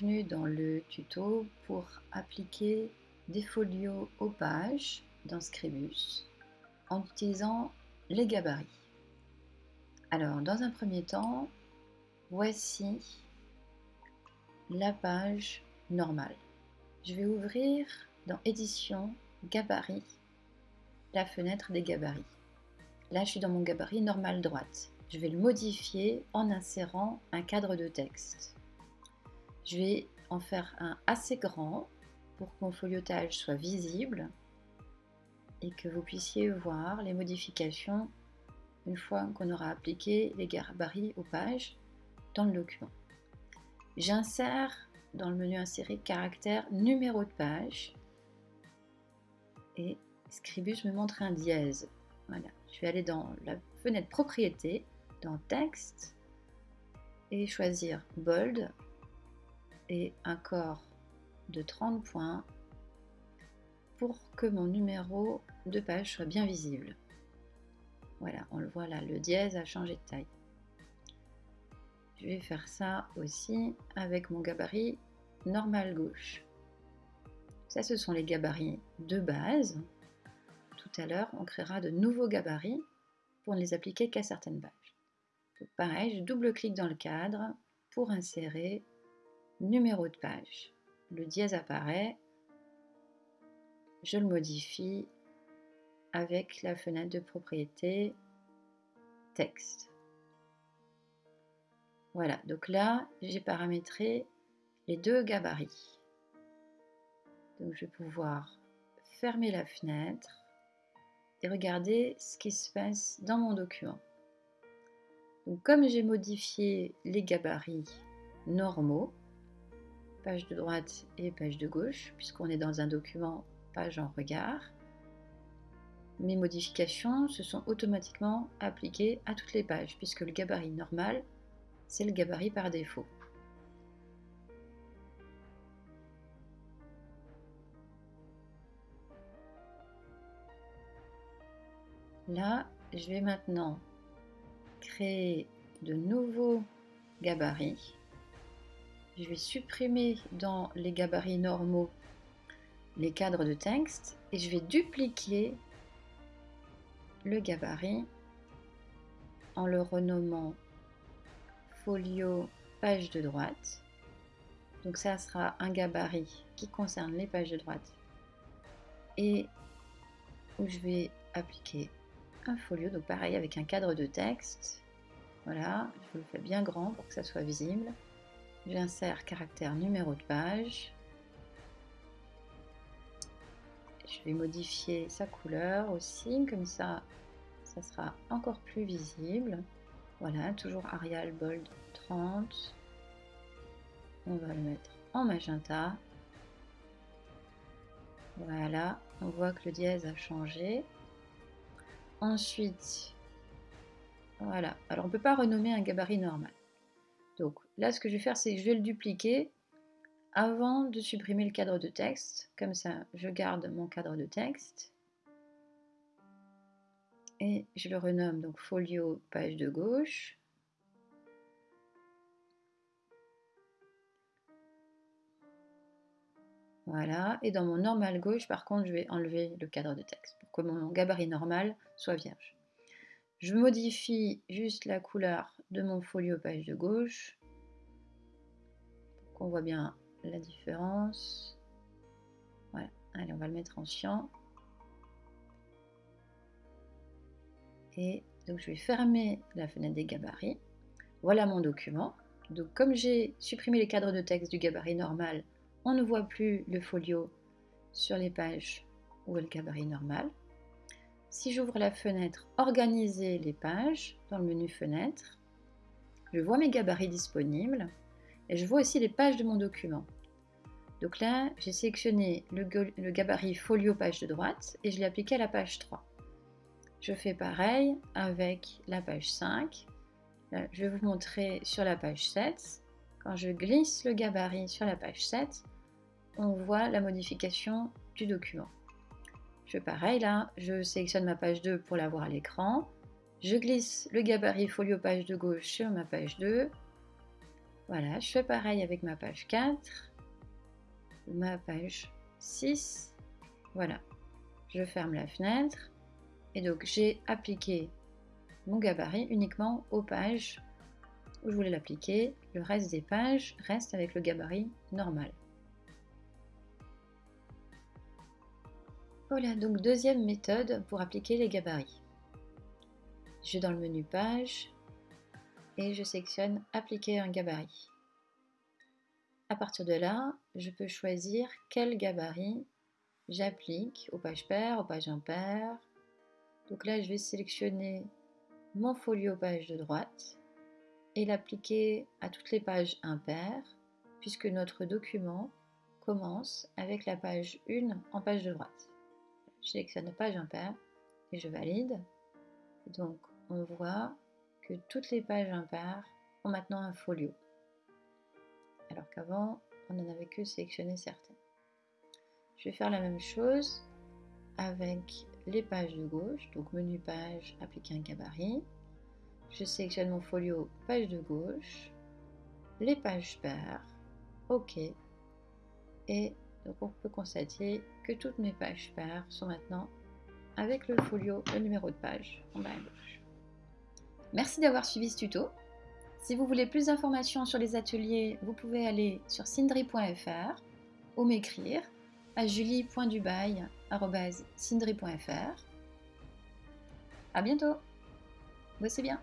bienvenue dans le tuto pour appliquer des folios aux pages dans Scribus en utilisant les gabarits. Alors, dans un premier temps, voici la page normale. Je vais ouvrir dans Édition, Gabarit, la fenêtre des gabarits. Là, je suis dans mon gabarit normal droite. Je vais le modifier en insérant un cadre de texte. Je vais en faire un assez grand pour que mon foliotage soit visible et que vous puissiez voir les modifications une fois qu'on aura appliqué les gabarits aux pages dans le document. J'insère dans le menu insérer caractère numéro de page et Scribus me montre un dièse. Voilà, je vais aller dans la fenêtre propriété, dans texte et choisir bold et un corps de 30 points pour que mon numéro de page soit bien visible. Voilà, on le voit là, le dièse a changé de taille. Je vais faire ça aussi avec mon gabarit normal gauche. Ça, ce sont les gabarits de base. Tout à l'heure, on créera de nouveaux gabarits pour ne les appliquer qu'à certaines pages. pareil, je double-clique dans le cadre pour insérer numéro de page. Le dièse apparaît, je le modifie avec la fenêtre de propriété texte. Voilà, donc là, j'ai paramétré les deux gabarits. Donc je vais pouvoir fermer la fenêtre et regarder ce qui se passe dans mon document. Donc comme j'ai modifié les gabarits normaux, page de droite et page de gauche, puisqu'on est dans un document page en regard. Mes modifications se sont automatiquement appliquées à toutes les pages, puisque le gabarit normal, c'est le gabarit par défaut. Là, je vais maintenant créer de nouveaux gabarits je vais supprimer dans les gabarits normaux les cadres de texte et je vais dupliquer le gabarit en le renommant folio page de droite. Donc ça sera un gabarit qui concerne les pages de droite et où je vais appliquer un folio, donc pareil avec un cadre de texte. Voilà, je le fais bien grand pour que ça soit visible. J'insère caractère numéro de page. Je vais modifier sa couleur aussi, comme ça, ça sera encore plus visible. Voilà, toujours Arial Bold 30. On va le mettre en magenta. Voilà, on voit que le dièse a changé. Ensuite, voilà. Alors, on ne peut pas renommer un gabarit normal. Donc là, ce que je vais faire, c'est que je vais le dupliquer avant de supprimer le cadre de texte. Comme ça, je garde mon cadre de texte. Et je le renomme donc folio page de gauche. Voilà, et dans mon normal gauche, par contre, je vais enlever le cadre de texte pour que mon gabarit normal soit vierge. Je modifie juste la couleur de mon folio page de gauche qu'on voit bien la différence. Voilà, allez, on va le mettre en cyan. Et donc je vais fermer la fenêtre des gabarits. Voilà mon document. Donc comme j'ai supprimé les cadres de texte du gabarit normal, on ne voit plus le folio sur les pages où est le gabarit normal. Si j'ouvre la fenêtre Organiser les pages dans le menu Fenêtre, je vois mes gabarits disponibles et je vois aussi les pages de mon document. Donc là, j'ai sélectionné le, gabarit folio page de droite et je l'ai appliqué à la page 3. Je fais pareil avec la page 5. je vais vous montrer sur la page 7. Quand je glisse le gabarit sur la page 7, on voit la modification du document. Je fais pareil là, je sélectionne ma page 2 pour l'avoir à l'écran. Je glisse le gabarit folio page de gauche sur ma page 2. Voilà, je fais pareil avec ma page 4, ma page 6. Voilà, je ferme la fenêtre et donc j'ai appliqué mon gabarit uniquement aux pages où je voulais l'appliquer. Le reste des pages reste avec le gabarit normal. Voilà, donc deuxième méthode pour appliquer les gabarits. Je vais dans le menu page et je sélectionne appliquer un gabarit. À partir de là, je peux choisir quel gabarit j'applique aux pages paires, aux pages impaires. Donc là, je vais sélectionner mon folio page de droite et l'appliquer à toutes les pages impaires puisque notre document commence avec la page 1 en page de droite. Je sélectionne page impaire et je valide. Donc on voit que toutes les pages impaires ont maintenant un folio. Alors qu'avant, on n'en avait que sélectionné certaines. Je vais faire la même chose avec les pages de gauche, donc menu page, appliquer un gabarit. Je sélectionne mon folio page de gauche, les pages paires, OK. Et donc on peut constater que toutes mes pages paires sont maintenant avec le folio, le numéro de page en bas à gauche. Merci d'avoir suivi ce tuto. Si vous voulez plus d'informations sur les ateliers, vous pouvez aller sur sindri.fr ou m'écrire à julie.dubail.sindri.fr. À bientôt. Bossez bien.